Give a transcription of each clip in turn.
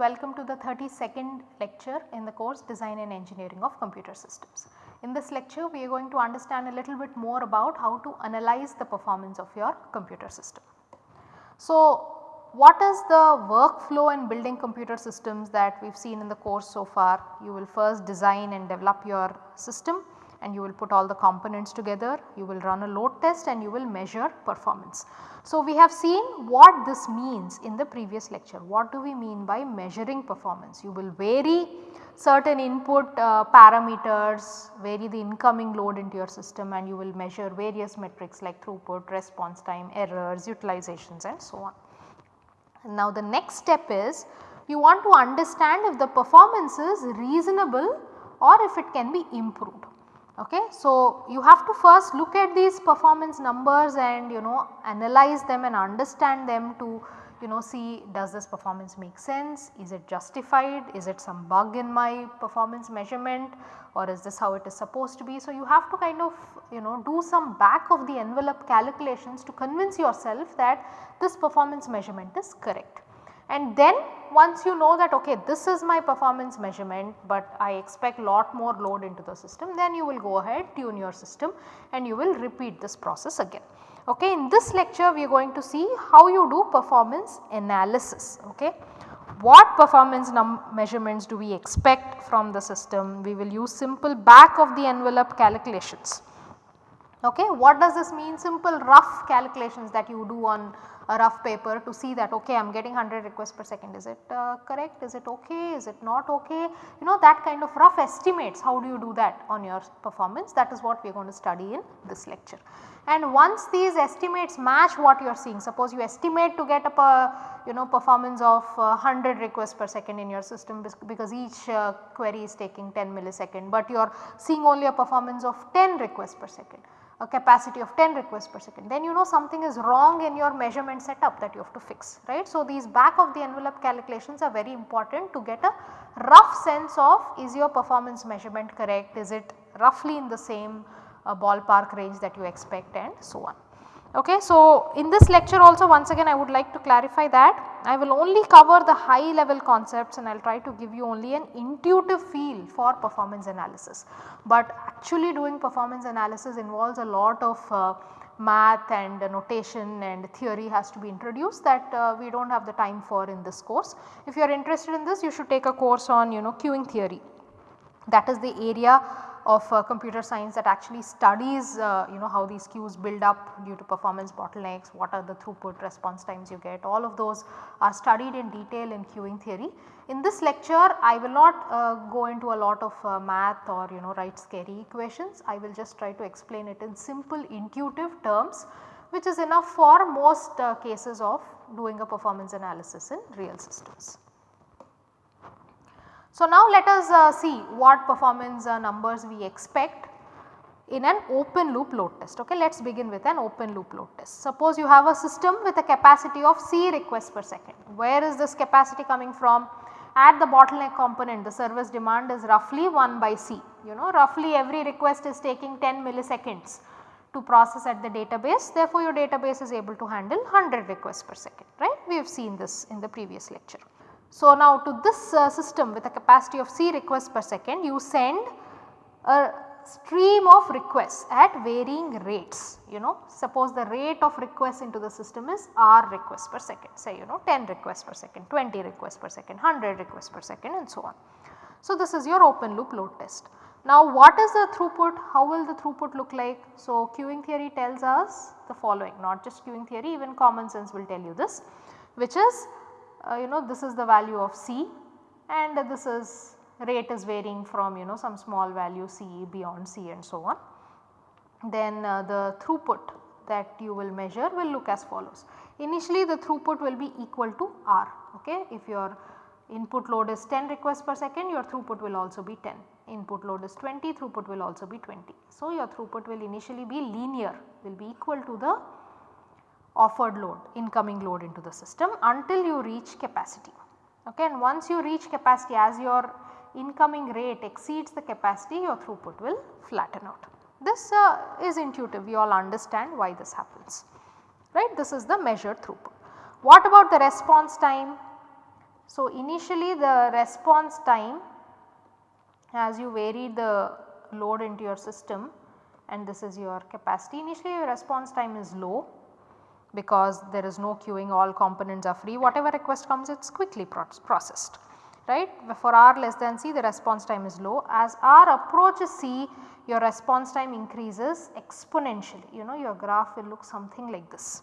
welcome to the 32nd lecture in the course Design and Engineering of Computer Systems. In this lecture we are going to understand a little bit more about how to analyze the performance of your computer system. So, what is the workflow in building computer systems that we have seen in the course so far? You will first design and develop your system and you will put all the components together, you will run a load test and you will measure performance. So, we have seen what this means in the previous lecture. What do we mean by measuring performance? You will vary certain input uh, parameters, vary the incoming load into your system and you will measure various metrics like throughput, response time, errors, utilizations and so on. Now the next step is you want to understand if the performance is reasonable or if it can be improved. Okay. So, you have to first look at these performance numbers and you know analyze them and understand them to you know see does this performance make sense, is it justified, is it some bug in my performance measurement or is this how it is supposed to be. So, you have to kind of you know do some back of the envelope calculations to convince yourself that this performance measurement is correct. And then once you know that okay this is my performance measurement but I expect lot more load into the system then you will go ahead tune your system and you will repeat this process again. Okay, in this lecture we are going to see how you do performance analysis. Okay. What performance measurements do we expect from the system? We will use simple back of the envelope calculations. Okay. What does this mean? Simple rough calculations that you do on a rough paper to see that okay I am getting 100 requests per second. Is it uh, correct? Is it okay? Is it not okay? You know that kind of rough estimates how do you do that on your performance? That is what we are going to study in this lecture. And once these estimates match what you are seeing suppose you estimate to get a you know performance of uh, 100 requests per second in your system because each uh, query is taking 10 millisecond but you are seeing only a performance of 10 requests per second a capacity of 10 requests per second then you know something is wrong in your measurement setup that you have to fix right. So, these back of the envelope calculations are very important to get a rough sense of is your performance measurement correct, is it roughly in the same uh, ballpark range that you expect and so on. Okay, so in this lecture also once again I would like to clarify that I will only cover the high level concepts and I will try to give you only an intuitive feel for performance analysis. But actually doing performance analysis involves a lot of uh, math and uh, notation and theory has to be introduced that uh, we do not have the time for in this course. If you are interested in this you should take a course on you know queuing theory that is the area of uh, computer science that actually studies uh, you know how these queues build up due to performance bottlenecks, what are the throughput response times you get all of those are studied in detail in queuing theory. In this lecture I will not uh, go into a lot of uh, math or you know write scary equations, I will just try to explain it in simple intuitive terms which is enough for most uh, cases of doing a performance analysis in real systems. So, now let us uh, see what performance uh, numbers we expect in an open loop load test. Okay, let us begin with an open loop load test. Suppose you have a system with a capacity of C requests per second. Where is this capacity coming from? At the bottleneck component the service demand is roughly 1 by C. You know roughly every request is taking 10 milliseconds to process at the database therefore your database is able to handle 100 requests per second right. We have seen this in the previous lecture. So, now to this uh, system with a capacity of C requests per second you send a stream of requests at varying rates you know suppose the rate of requests into the system is R requests per second say you know 10 requests per second, 20 requests per second, 100 requests per second and so on. So, this is your open loop load test. Now, what is the throughput? How will the throughput look like? So, queuing theory tells us the following not just queuing theory even common sense will tell you this which is uh, you know this is the value of C and this is rate is varying from you know some small value C beyond C and so on. Then uh, the throughput that you will measure will look as follows. Initially the throughput will be equal to R okay if your input load is 10 requests per second your throughput will also be 10 input load is 20 throughput will also be 20. So, your throughput will initially be linear will be equal to the offered load incoming load into the system until you reach capacity. Okay, and once you reach capacity as your incoming rate exceeds the capacity your throughput will flatten out. This uh, is intuitive we all understand why this happens right this is the measured throughput. What about the response time? So, initially the response time as you vary the load into your system and this is your capacity initially your response time is low because there is no queuing all components are free whatever request comes it is quickly processed right. For R less than C the response time is low as R approaches C your response time increases exponentially you know your graph will look something like this.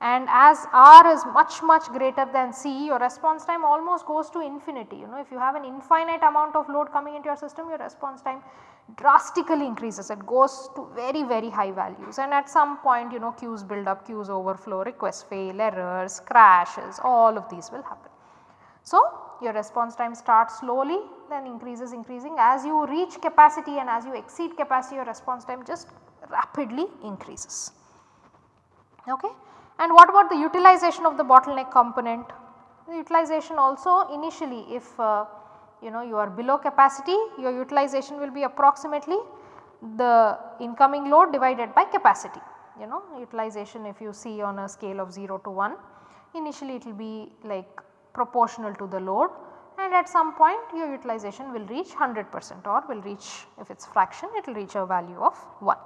And as R is much much greater than C your response time almost goes to infinity you know if you have an infinite amount of load coming into your system your response time drastically increases it goes to very very high values and at some point you know queues build up, queues overflow, requests fail, errors, crashes all of these will happen. So, your response time starts slowly then increases increasing as you reach capacity and as you exceed capacity your response time just rapidly increases. Okay. And what about the utilization of the bottleneck component? The utilization also initially if uh, you know you are below capacity your utilization will be approximately the incoming load divided by capacity you know utilization if you see on a scale of 0 to 1 initially it will be like proportional to the load and at some point your utilization will reach 100 percent or will reach if it is fraction it will reach a value of 1.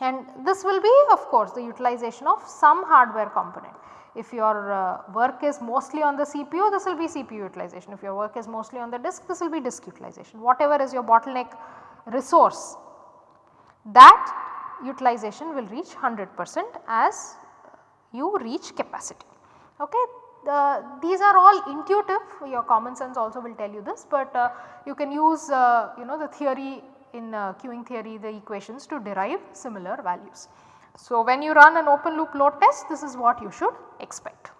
And this will be of course the utilization of some hardware component. If your uh, work is mostly on the CPU this will be CPU utilization, if your work is mostly on the disk this will be disk utilization. Whatever is your bottleneck resource that utilization will reach 100 percent as you reach capacity. Okay. The, these are all intuitive your common sense also will tell you this, but uh, you can use uh, you know the theory in uh, queuing theory the equations to derive similar values. So, when you run an open loop load test this is what you should expect.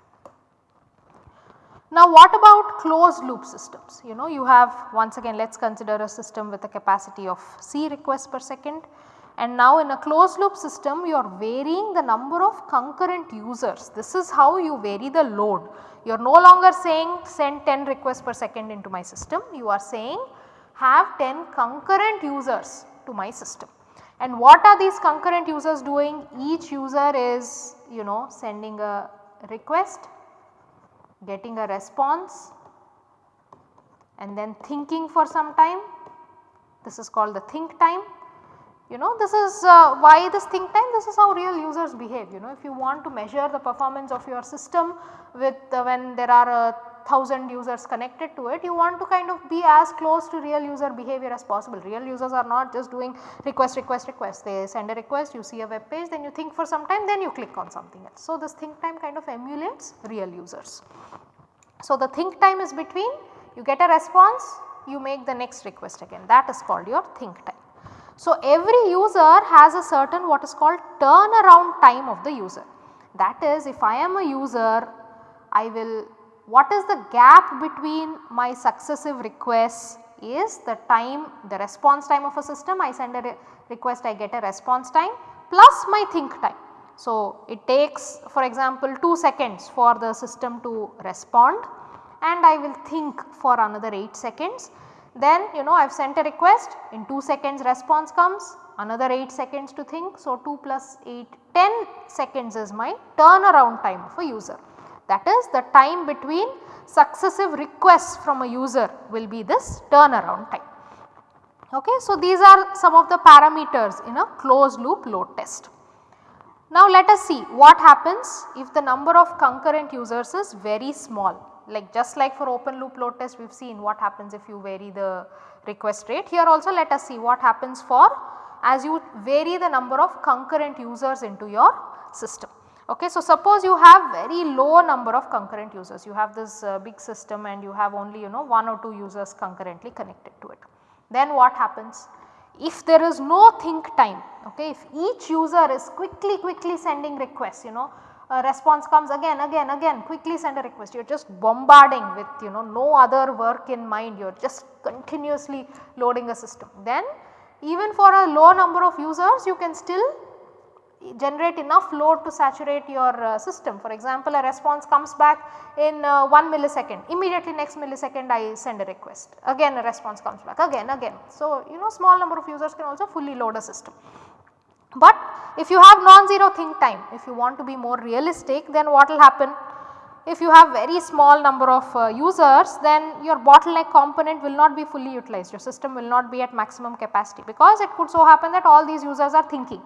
Now what about closed loop systems? You know you have once again let us consider a system with a capacity of C requests per second and now in a closed loop system you are varying the number of concurrent users. This is how you vary the load. You are no longer saying send 10 requests per second into my system, you are saying have 10 concurrent users to my system. And what are these concurrent users doing? Each user is you know sending a request, getting a response and then thinking for some time. This is called the think time. You know this is uh, why this think time this is how real users behave you know if you want to measure the performance of your system with uh, when there are a 1000 users connected to it you want to kind of be as close to real user behavior as possible. Real users are not just doing request request request they send a request you see a web page then you think for some time then you click on something else. So, this think time kind of emulates real users. So, the think time is between you get a response you make the next request again that is called your think time. So, every user has a certain what is called turnaround time of the user. That is if I am a user I will what is the gap between my successive requests is the time the response time of a system I send a re request I get a response time plus my think time. So, it takes for example 2 seconds for the system to respond and I will think for another 8 seconds. Then you know I have sent a request in 2 seconds response comes another 8 seconds to think. So, 2 plus 8 10 seconds is my turnaround time of a user. That is the time between successive requests from a user will be this turnaround time. Okay. So, these are some of the parameters in a closed loop load test. Now, let us see what happens if the number of concurrent users is very small like just like for open loop load test we have seen what happens if you vary the request rate. Here also let us see what happens for as you vary the number of concurrent users into your system. Okay, so suppose you have very low number of concurrent users, you have this uh, big system and you have only you know 1 or 2 users concurrently connected to it. Then what happens? If there is no think time, okay, if each user is quickly quickly sending requests, you know, a response comes again, again, again, quickly send a request, you are just bombarding with you know no other work in mind, you are just continuously loading a system. Then even for a low number of users you can still generate enough load to saturate your uh, system. For example, a response comes back in uh, 1 millisecond, immediately next millisecond I send a request, again a response comes back, again, again. So, you know small number of users can also fully load a system. But if you have non-zero think time, if you want to be more realistic then what will happen? if you have very small number of uh, users then your bottleneck component will not be fully utilized, your system will not be at maximum capacity because it could so happen that all these users are thinking.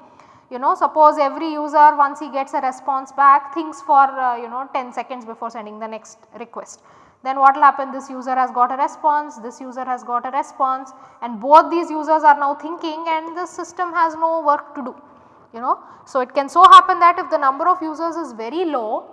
You know suppose every user once he gets a response back thinks for uh, you know 10 seconds before sending the next request. Then what will happen this user has got a response, this user has got a response and both these users are now thinking and the system has no work to do you know. So, it can so happen that if the number of users is very low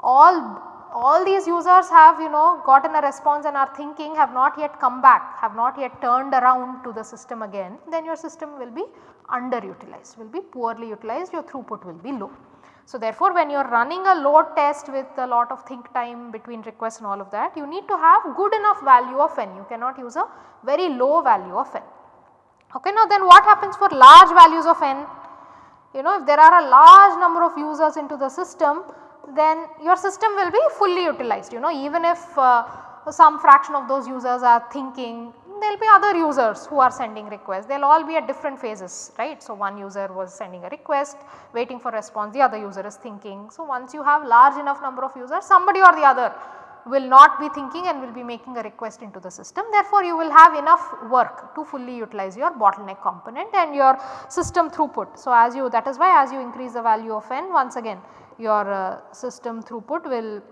all all these users have you know gotten a response and are thinking have not yet come back have not yet turned around to the system again then your system will be underutilized will be poorly utilized your throughput will be low. So, therefore, when you are running a load test with a lot of think time between requests and all of that you need to have good enough value of n you cannot use a very low value of n. Okay, now then what happens for large values of n? You know if there are a large number of users into the system then your system will be fully utilized you know even if uh, some fraction of those users are thinking there will be other users who are sending requests they will all be at different phases right. So, one user was sending a request waiting for response the other user is thinking. So, once you have large enough number of users somebody or the other will not be thinking and will be making a request into the system. Therefore, you will have enough work to fully utilize your bottleneck component and your system throughput. So, as you that is why as you increase the value of n once again your uh, system throughput will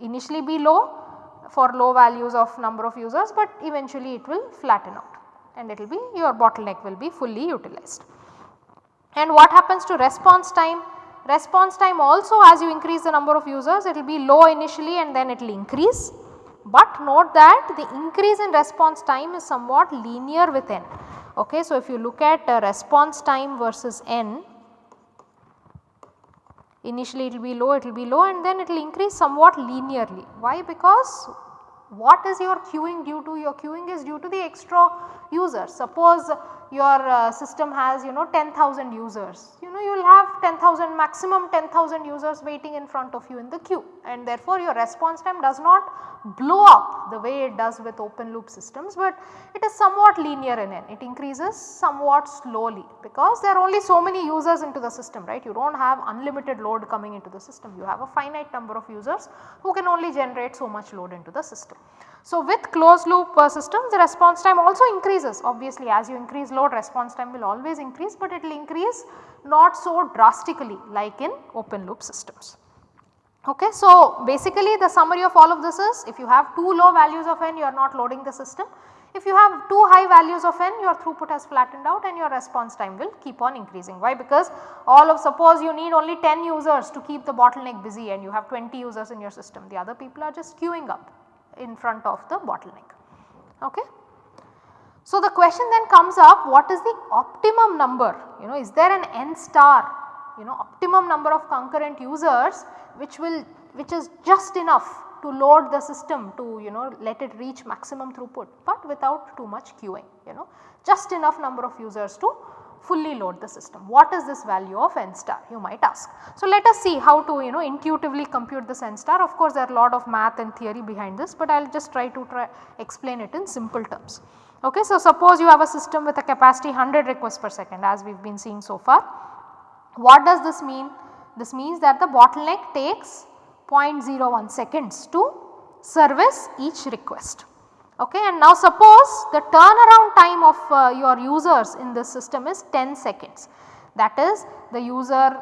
initially be low for low values of number of users, but eventually it will flatten out and it will be your bottleneck will be fully utilized. And what happens to response time? Response time also as you increase the number of users it will be low initially and then it will increase. But note that the increase in response time is somewhat linear with n. Okay, so, if you look at uh, response time versus n initially it will be low, it will be low and then it will increase somewhat linearly. Why? Because what is your queuing due to? Your queuing is due to the extra users. Suppose your uh, system has you know 10,000 users, you know you will have 10,000 maximum 10,000 users waiting in front of you in the queue and therefore your response time does not blow up the way it does with open loop systems, but it is somewhat linear in n. It increases somewhat slowly because there are only so many users into the system right. You do not have unlimited load coming into the system, you have a finite number of users who can only generate so much load into the system. So, with closed loop systems the response time also increases obviously as you increase load response time will always increase, but it will increase not so drastically like in open loop systems. Okay, so, basically the summary of all of this is if you have too low values of n you are not loading the system. If you have too high values of n your throughput has flattened out and your response time will keep on increasing. Why? Because all of suppose you need only 10 users to keep the bottleneck busy and you have 20 users in your system the other people are just queuing up in front of the bottleneck. Okay. So, the question then comes up what is the optimum number you know is there an n star you know optimum number of concurrent users which will which is just enough to load the system to you know let it reach maximum throughput but without too much queuing you know just enough number of users to fully load the system. What is this value of n star you might ask. So, let us see how to you know intuitively compute this n star of course there are a lot of math and theory behind this but I will just try to try explain it in simple terms. Okay, so, suppose you have a system with a capacity 100 requests per second as we have been seeing so far. What does this mean? This means that the bottleneck takes 0.01 seconds to service each request. Okay, and now suppose the turnaround time of uh, your users in this system is 10 seconds. That is the user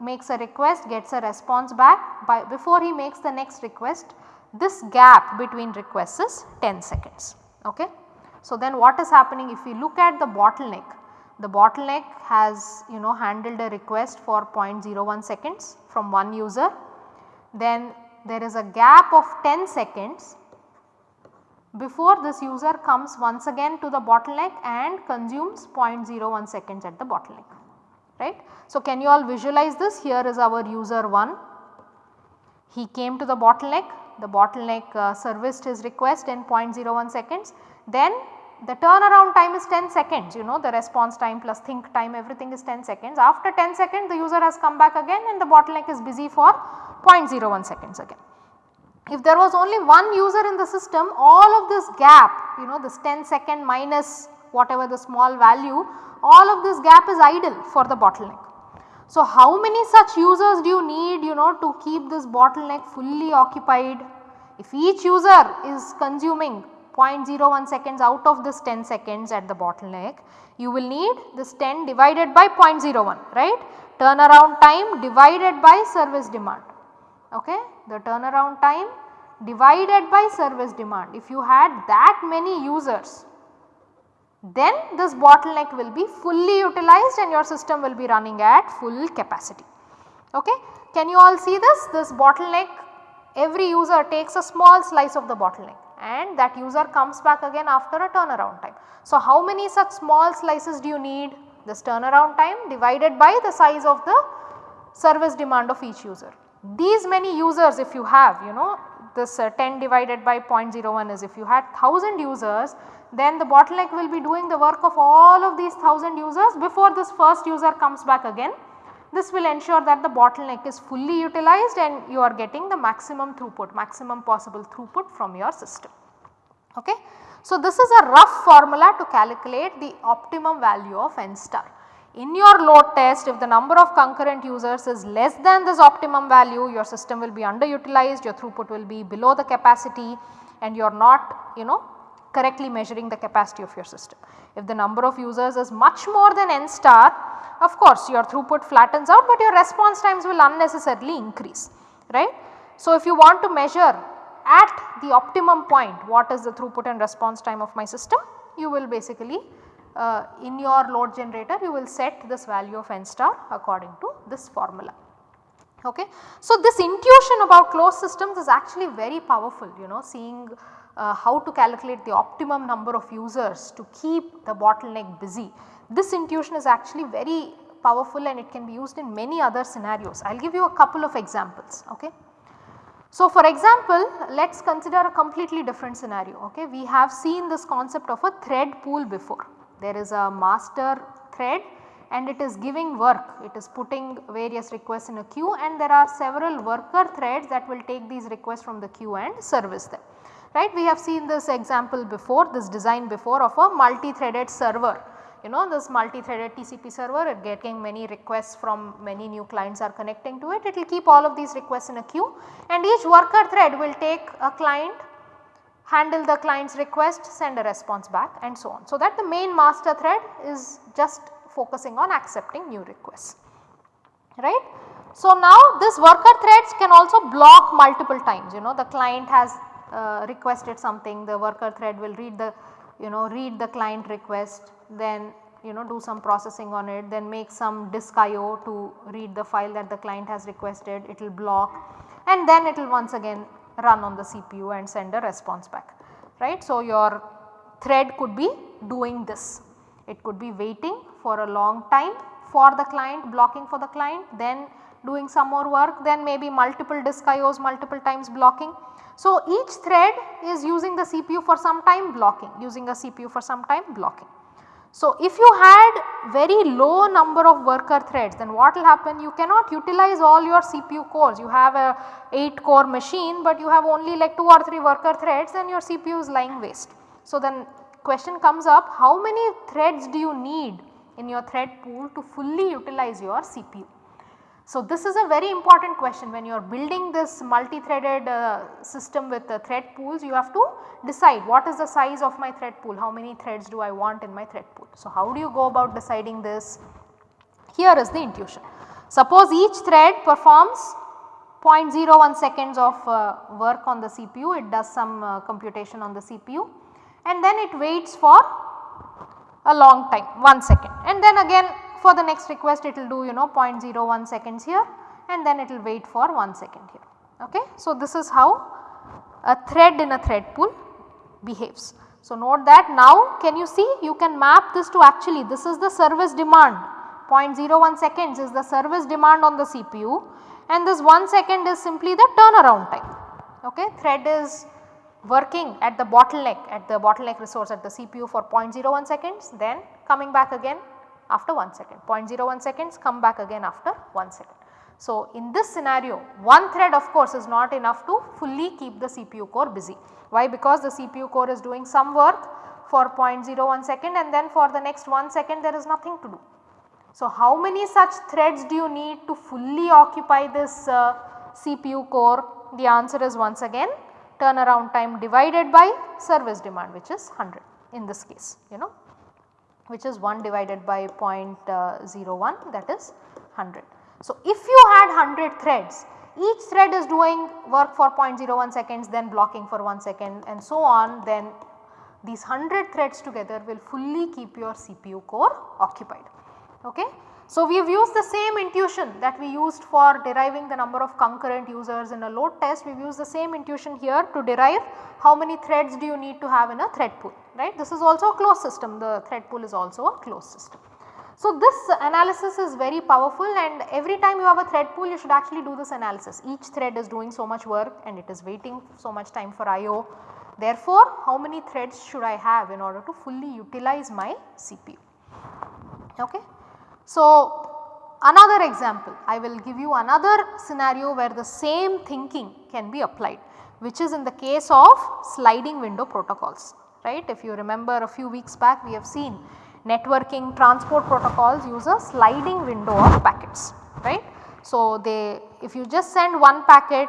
makes a request gets a response back by before he makes the next request this gap between requests is 10 seconds. Okay. So, then what is happening if we look at the bottleneck the bottleneck has you know handled a request for 0.01 seconds from one user then there is a gap of 10 seconds before this user comes once again to the bottleneck and consumes 0.01 seconds at the bottleneck right. So, can you all visualize this here is our user 1 he came to the bottleneck the bottleneck uh, serviced his request in 0.01 seconds then the turnaround time is 10 seconds you know the response time plus think time everything is 10 seconds. After 10 seconds the user has come back again and the bottleneck is busy for 0.01 seconds again. If there was only one user in the system all of this gap you know this 10 second minus whatever the small value all of this gap is idle for the bottleneck. So, how many such users do you need you know to keep this bottleneck fully occupied? If each user is consuming 0.01 seconds out of this 10 seconds at the bottleneck, you will need this 10 divided by 0.01 right turnaround time divided by service demand okay the turnaround time divided by service demand if you had that many users then this bottleneck will be fully utilized and your system will be running at full capacity. Okay. Can you all see this? This bottleneck every user takes a small slice of the bottleneck and that user comes back again after a turnaround time. So, how many such small slices do you need? This turnaround time divided by the size of the service demand of each user. These many users if you have you know this uh, 10 divided by 0.01 is if you had 1000 users then the bottleneck will be doing the work of all of these 1000 users before this first user comes back again. This will ensure that the bottleneck is fully utilized and you are getting the maximum throughput, maximum possible throughput from your system. Okay. So, this is a rough formula to calculate the optimum value of n star. In your load test if the number of concurrent users is less than this optimum value your system will be underutilized, your throughput will be below the capacity and you are not you know correctly measuring the capacity of your system. If the number of users is much more than n star of course your throughput flattens out but your response times will unnecessarily increase right. So, if you want to measure at the optimum point what is the throughput and response time of my system you will basically uh, in your load generator you will set this value of n star according to this formula. Okay. So, this intuition about closed systems is actually very powerful you know seeing uh, how to calculate the optimum number of users to keep the bottleneck busy. This intuition is actually very powerful and it can be used in many other scenarios. I will give you a couple of examples. Okay. So, for example, let us consider a completely different scenario. Okay. We have seen this concept of a thread pool before. There is a master thread and it is giving work, it is putting various requests in a queue and there are several worker threads that will take these requests from the queue and service them right. We have seen this example before this design before of a multi-threaded server. You know this multi-threaded TCP server it getting many requests from many new clients are connecting to it, it will keep all of these requests in a queue and each worker thread will take a client handle the client's request, send a response back and so on. So, that the main master thread is just focusing on accepting new requests, right. So, now this worker threads can also block multiple times you know the client has uh, requested something the worker thread will read the you know read the client request then you know do some processing on it then make some disk IO to read the file that the client has requested it will block and then it will once again run on the CPU and send a response back right. So, your thread could be doing this it could be waiting for a long time for the client blocking for the client then doing some more work then maybe multiple disk IOs multiple times blocking so, each thread is using the CPU for some time blocking, using a CPU for some time blocking. So, if you had very low number of worker threads then what will happen you cannot utilize all your CPU cores you have a 8 core machine but you have only like 2 or 3 worker threads and your CPU is lying waste. So, then question comes up how many threads do you need in your thread pool to fully utilize your CPU. So, this is a very important question when you are building this multi-threaded uh, system with uh, thread pools you have to decide what is the size of my thread pool, how many threads do I want in my thread pool. So, how do you go about deciding this? Here is the intuition. Suppose each thread performs 0.01 seconds of uh, work on the CPU, it does some uh, computation on the CPU and then it waits for a long time 1 second and then again for the next request it will do you know 0.01 seconds here and then it will wait for 1 second here. Okay. So, this is how a thread in a thread pool behaves. So, note that now can you see you can map this to actually this is the service demand 0.01 seconds is the service demand on the CPU and this 1 second is simply the turnaround time. Okay. Thread is working at the bottleneck at the bottleneck resource at the CPU for 0.01 seconds then coming back again after 1 second 0.01 seconds come back again after 1 second. So, in this scenario one thread of course is not enough to fully keep the CPU core busy. Why? Because the CPU core is doing some work for 0.01 second and then for the next 1 second there is nothing to do. So, how many such threads do you need to fully occupy this uh, CPU core? The answer is once again turnaround time divided by service demand which is 100 in this case you know which is 1 divided by uh, 0.01 that is 100. So, if you had 100 threads each thread is doing work for 0.01 seconds then blocking for 1 second and so on then these 100 threads together will fully keep your CPU core occupied. Okay. So, we have used the same intuition that we used for deriving the number of concurrent users in a load test, we have used the same intuition here to derive how many threads do you need to have in a thread pool, right. This is also a closed system, the thread pool is also a closed system. So, this analysis is very powerful and every time you have a thread pool you should actually do this analysis. Each thread is doing so much work and it is waiting so much time for IO. Therefore, how many threads should I have in order to fully utilize my CPU. Okay. So, another example I will give you another scenario where the same thinking can be applied which is in the case of sliding window protocols right. If you remember a few weeks back we have seen networking transport protocols use a sliding window of packets right. So, they if you just send one packet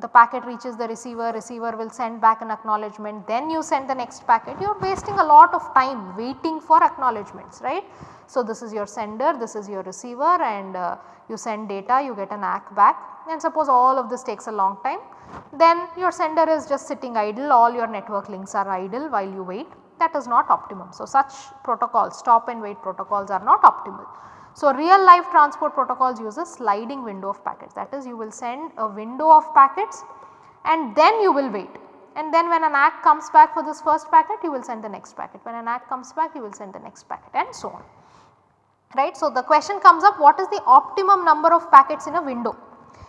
the packet reaches the receiver, receiver will send back an acknowledgement then you send the next packet you are wasting a lot of time waiting for acknowledgements right. So, this is your sender, this is your receiver and uh, you send data, you get an ACK back and suppose all of this takes a long time, then your sender is just sitting idle, all your network links are idle while you wait that is not optimum. So, such protocols stop and wait protocols are not optimal. So, real life transport protocols use a sliding window of packets. That is you will send a window of packets and then you will wait. And then when an ACK comes back for this first packet you will send the next packet, when an ACK comes back you will send the next packet and so on. Right. So, the question comes up what is the optimum number of packets in a window?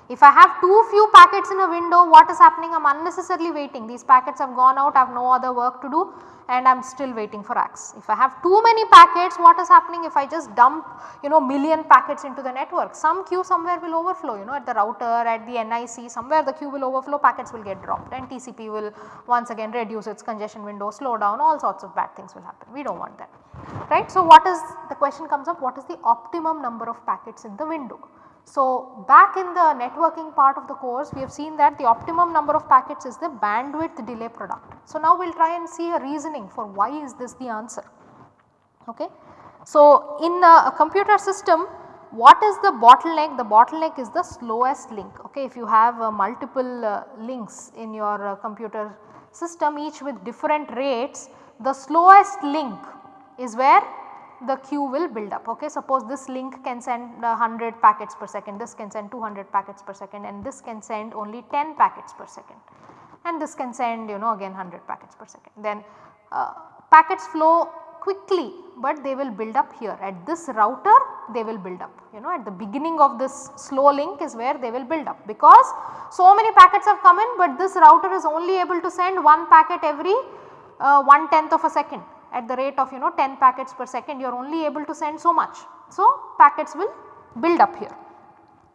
If I have too few packets in a window what is happening? I am unnecessarily waiting. These packets have gone out. I have no other work to do and I am still waiting for ACKs. If I have too many packets what is happening if I just dump you know million packets into the network some queue somewhere will overflow you know at the router at the NIC somewhere the queue will overflow packets will get dropped and TCP will once again reduce its congestion window slow down all sorts of bad things will happen we do not want that right. So, what is the question comes up what is the optimum number of packets in the window. So, back in the networking part of the course we have seen that the optimum number of packets is the bandwidth delay product. So, now we will try and see a reasoning for why is this the answer. Okay. So, in a computer system what is the bottleneck? The bottleneck is the slowest link. Okay. If you have uh, multiple uh, links in your uh, computer system each with different rates the slowest link is where the queue will build up. Okay. Suppose this link can send 100 packets per second, this can send 200 packets per second and this can send only 10 packets per second and this can send you know again 100 packets per second. Then uh, packets flow quickly but they will build up here at this router they will build up you know at the beginning of this slow link is where they will build up because so many packets have come in but this router is only able to send one packet every uh, one tenth of a second at the rate of you know 10 packets per second you are only able to send so much. So, packets will build up here.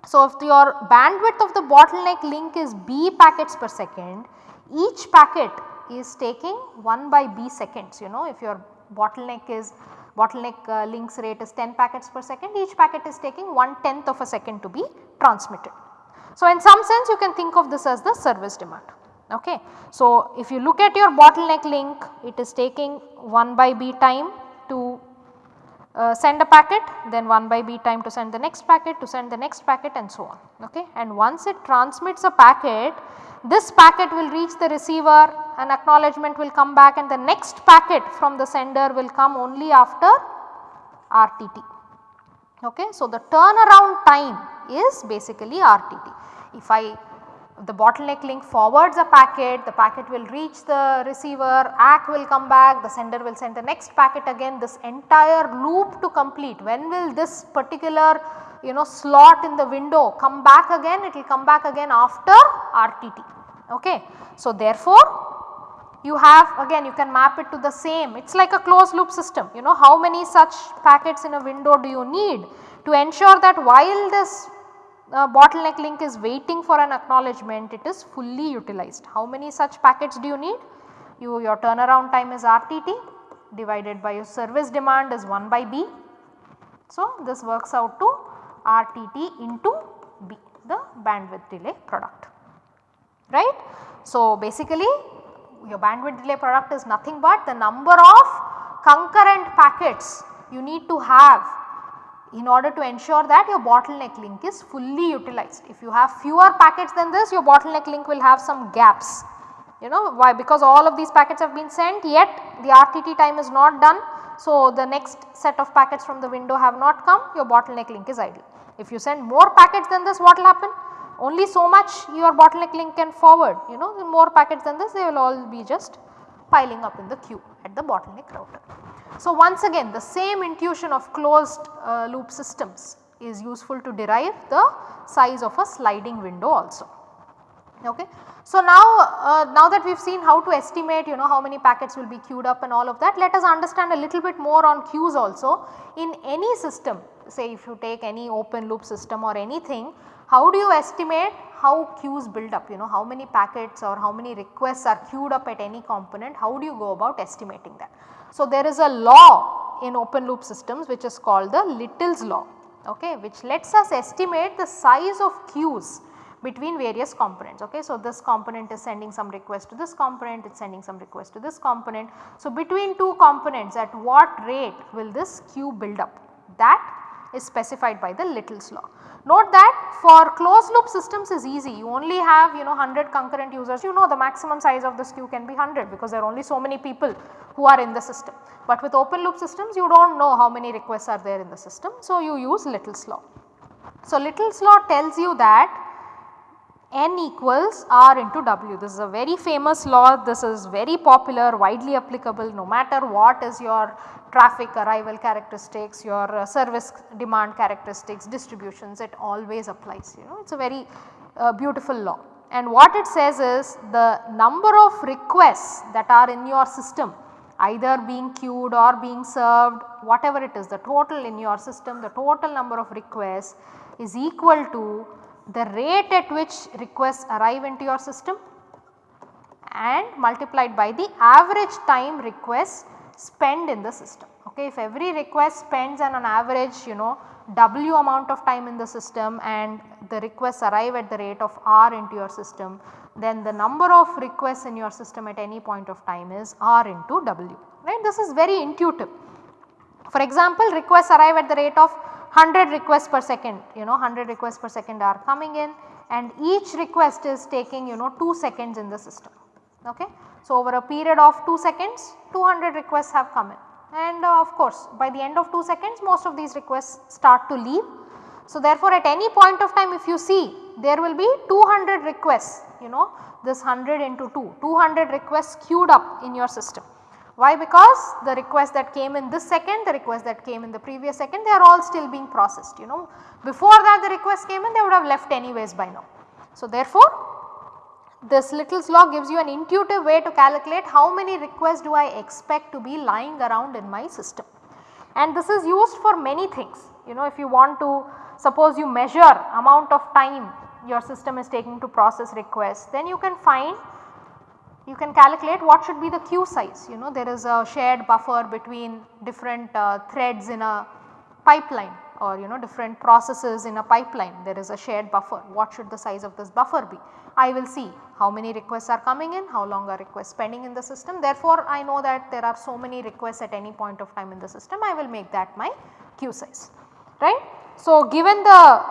So, if your bandwidth of the bottleneck link is b packets per second each packet is taking 1 by b seconds you know if your bottleneck is bottleneck uh, links rate is 10 packets per second each packet is taking 1 tenth of a second to be transmitted. So, in some sense you can think of this as the service demand. Okay. So, if you look at your bottleneck link it is taking 1 by b time uh, send a packet then 1 by b time to send the next packet to send the next packet and so on. Okay. And once it transmits a packet this packet will reach the receiver an acknowledgement will come back and the next packet from the sender will come only after RTT. Okay. So, the turnaround time is basically RTT. If I the bottleneck link forwards a packet, the packet will reach the receiver, ACK will come back, the sender will send the next packet again this entire loop to complete. When will this particular you know slot in the window come back again? It will come back again after RTT. Okay. So, therefore, you have again you can map it to the same it is like a closed loop system you know how many such packets in a window do you need to ensure that while this uh, bottleneck link is waiting for an acknowledgement it is fully utilized. How many such packets do you need? You your turnaround time is RTT divided by your service demand is 1 by B. So, this works out to RTT into B the bandwidth delay product right. So, basically your bandwidth delay product is nothing but the number of concurrent packets you need to have in order to ensure that your bottleneck link is fully utilized. If you have fewer packets than this your bottleneck link will have some gaps you know why because all of these packets have been sent yet the RTT time is not done. So, the next set of packets from the window have not come your bottleneck link is idle. If you send more packets than this what will happen? Only so much your bottleneck link can forward you know the more packets than this they will all be just piling up in the queue at the bottleneck router. So, once again the same intuition of closed uh, loop systems is useful to derive the size of a sliding window also. Okay. So, now, uh, now that we have seen how to estimate you know how many packets will be queued up and all of that let us understand a little bit more on queues also. In any system say if you take any open loop system or anything how do you estimate how queues build up you know how many packets or how many requests are queued up at any component how do you go about estimating that. So, there is a law in open loop systems which is called the Little's law okay, which lets us estimate the size of queues between various components. Okay. So, this component is sending some request to this component, it is sending some request to this component. So, between two components at what rate will this queue build up that is specified by the Little's law. Note that for closed loop systems is easy you only have you know 100 concurrent users you know the maximum size of this queue can be 100 because there are only so many people who are in the system. But with open loop systems you do not know how many requests are there in the system so you use Little's law. So, Little's law tells you that n equals r into w. This is a very famous law, this is very popular, widely applicable no matter what is your traffic arrival characteristics, your uh, service demand characteristics, distributions it always applies you know it is a very uh, beautiful law. And what it says is the number of requests that are in your system either being queued or being served whatever it is the total in your system the total number of requests is equal to the rate at which requests arrive into your system and multiplied by the average time requests spend in the system. Okay, if every request spends on an average you know W amount of time in the system and the requests arrive at the rate of R into your system then the number of requests in your system at any point of time is R into W right. This is very intuitive. For example, requests arrive at the rate of 100 requests per second you know 100 requests per second are coming in and each request is taking you know 2 seconds in the system. Okay. So, over a period of 2 seconds 200 requests have come in and uh, of course by the end of 2 seconds most of these requests start to leave. So, therefore, at any point of time if you see there will be 200 requests you know this 100 into 2 200 requests queued up in your system. Why? Because the request that came in this second, the request that came in the previous second they are all still being processed you know. Before that the request came in they would have left anyways by now. So, therefore, this Little's law gives you an intuitive way to calculate how many requests do I expect to be lying around in my system. And this is used for many things you know if you want to suppose you measure amount of time your system is taking to process requests then you can find you can calculate what should be the queue size. You know there is a shared buffer between different uh, threads in a pipeline or you know different processes in a pipeline. There is a shared buffer. What should the size of this buffer be. I will see how many requests are coming in, how long are requests pending in the system. Therefore I know that there are so many requests at any point of time in the system. I will make that my queue size. Right. So, given the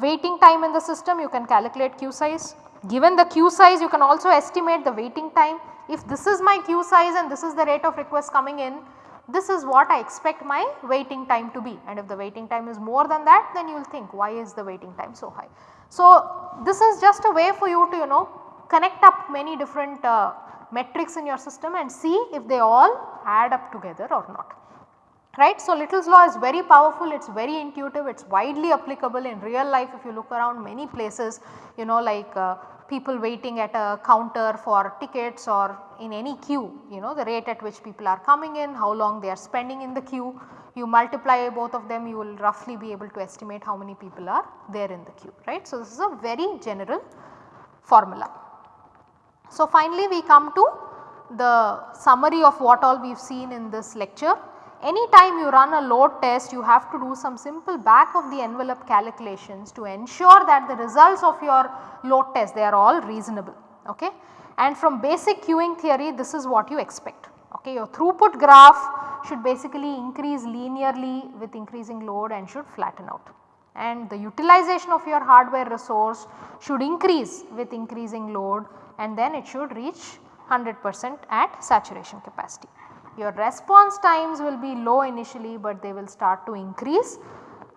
waiting time in the system you can calculate queue size Given the queue size you can also estimate the waiting time. If this is my queue size and this is the rate of requests coming in, this is what I expect my waiting time to be and if the waiting time is more than that then you will think why is the waiting time so high. So, this is just a way for you to you know connect up many different uh, metrics in your system and see if they all add up together or not right. So, Little's law is very powerful, it is very intuitive, it is widely applicable in real life if you look around many places you know like uh, people waiting at a counter for tickets or in any queue you know the rate at which people are coming in, how long they are spending in the queue. You multiply both of them you will roughly be able to estimate how many people are there in the queue right. So, this is a very general formula. So, finally we come to the summary of what all we have seen in this lecture anytime you run a load test you have to do some simple back of the envelope calculations to ensure that the results of your load test they are all reasonable. Okay. And from basic queuing theory this is what you expect. Okay. Your throughput graph should basically increase linearly with increasing load and should flatten out and the utilization of your hardware resource should increase with increasing load and then it should reach 100 percent at saturation capacity. Your response times will be low initially but they will start to increase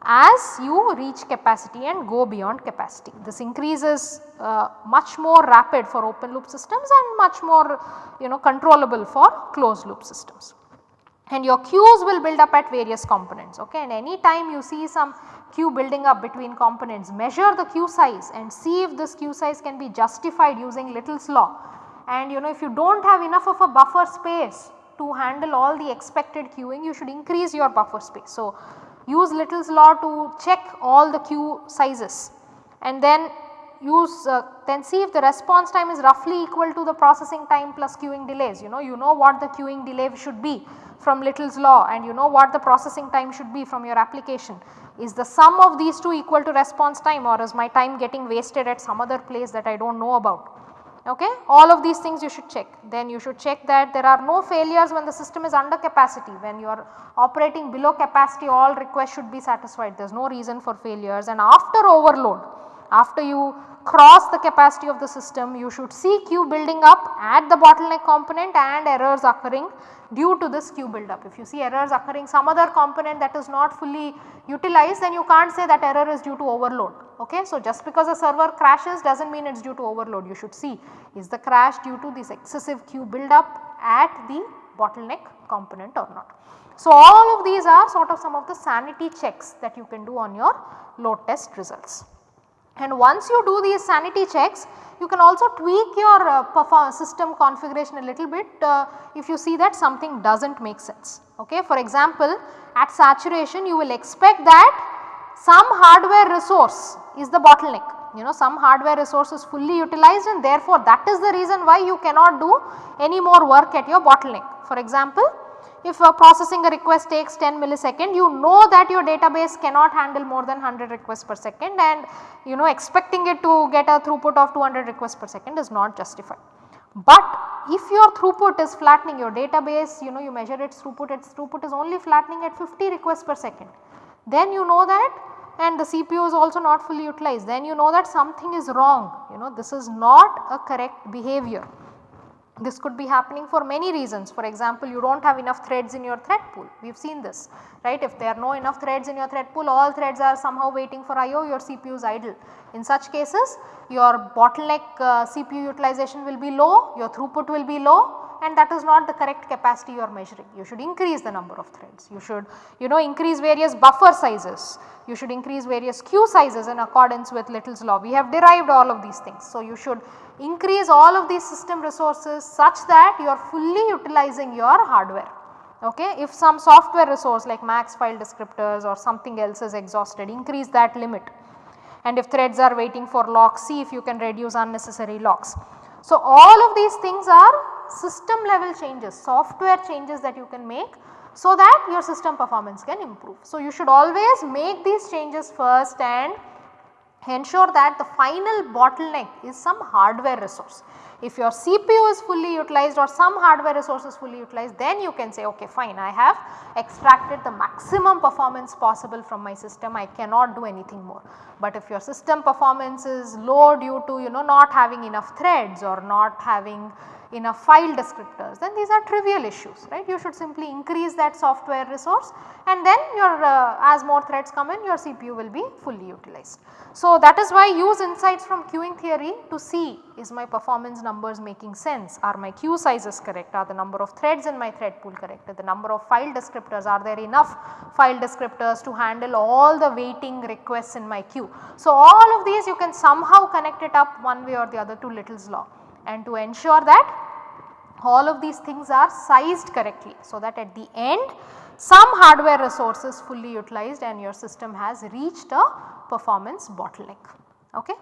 as you reach capacity and go beyond capacity. This increase is uh, much more rapid for open loop systems and much more you know controllable for closed loop systems. And your queues will build up at various components okay and any time you see some queue building up between components measure the queue size and see if this queue size can be justified using Little's law. And you know if you do not have enough of a buffer space to handle all the expected queuing you should increase your buffer space. So, use Little's law to check all the queue sizes and then use uh, then see if the response time is roughly equal to the processing time plus queuing delays you know you know what the queuing delay should be from Little's law and you know what the processing time should be from your application. Is the sum of these two equal to response time or is my time getting wasted at some other place that I do not know about okay. All of these things you should check. Then you should check that there are no failures when the system is under capacity. When you are operating below capacity all requests should be satisfied. There is no reason for failures and after overload, after you cross the capacity of the system you should see queue building up at the bottleneck component and errors occurring due to this queue buildup. If you see errors occurring some other component that is not fully utilized then you can't say that error is due to overload. Okay? So, just because a server crashes does not mean it is due to overload you should see is the crash due to this excessive queue buildup at the bottleneck component or not. So, all of these are sort of some of the sanity checks that you can do on your load test results. And once you do these sanity checks you can also tweak your uh, system configuration a little bit uh, if you see that something does not make sense. Okay. For example, at saturation you will expect that some hardware resource is the bottleneck you know some hardware resource is fully utilized and therefore that is the reason why you cannot do any more work at your bottleneck. For example, if uh, processing a request takes 10 millisecond you know that your database cannot handle more than 100 requests per second and you know expecting it to get a throughput of 200 requests per second is not justified. But if your throughput is flattening your database you know you measure its throughput its throughput is only flattening at 50 requests per second then you know that and the CPU is also not fully utilized then you know that something is wrong you know this is not a correct behavior. This could be happening for many reasons. For example, you do not have enough threads in your thread pool. We have seen this, right. If there are no enough threads in your thread pool, all threads are somehow waiting for IO, your CPU is idle. In such cases, your bottleneck uh, CPU utilization will be low, your throughput will be low and that is not the correct capacity you are measuring. You should increase the number of threads, you should you know increase various buffer sizes, you should increase various queue sizes in accordance with Little's law. We have derived all of these things. So, you should increase all of these system resources such that you are fully utilizing your hardware. Okay. If some software resource like max file descriptors or something else is exhausted increase that limit and if threads are waiting for locks see if you can reduce unnecessary locks. So, all of these things are system level changes software changes that you can make so that your system performance can improve. So, you should always make these changes first and ensure that the final bottleneck is some hardware resource. If your CPU is fully utilized or some hardware resource is fully utilized then you can say okay fine I have extracted the maximum performance possible from my system I cannot do anything more. But if your system performance is low due to you know not having enough threads or not having enough file descriptors then these are trivial issues right. You should simply increase that software resource and then your uh, as more threads come in your CPU will be fully utilized. So that is why use insights from queuing theory to see is my performance numbers making sense, are my queue sizes correct, are the number of threads in my thread pool correct, the number of file descriptors, are there enough file descriptors to handle all the waiting requests in my queue. So all of these you can somehow connect it up one way or the other to Little's law and to ensure that all of these things are sized correctly so that at the end some hardware resources fully utilized and your system has reached a performance bottleneck. Okay.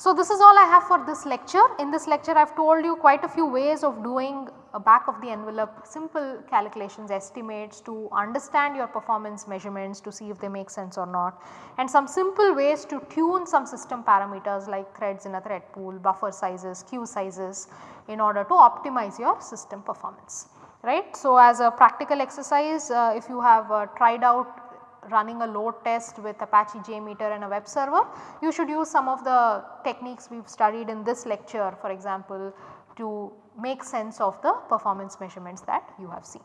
So, this is all I have for this lecture. In this lecture I have told you quite a few ways of doing a back of the envelope simple calculations estimates to understand your performance measurements to see if they make sense or not and some simple ways to tune some system parameters like threads in a thread pool, buffer sizes, queue sizes in order to optimize your system performance right. So, as a practical exercise uh, if you have uh, tried out running a load test with Apache JMeter and a web server, you should use some of the techniques we have studied in this lecture for example to make sense of the performance measurements that you have seen.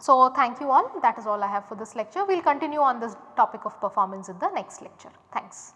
So, thank you all that is all I have for this lecture. We will continue on this topic of performance in the next lecture. Thanks.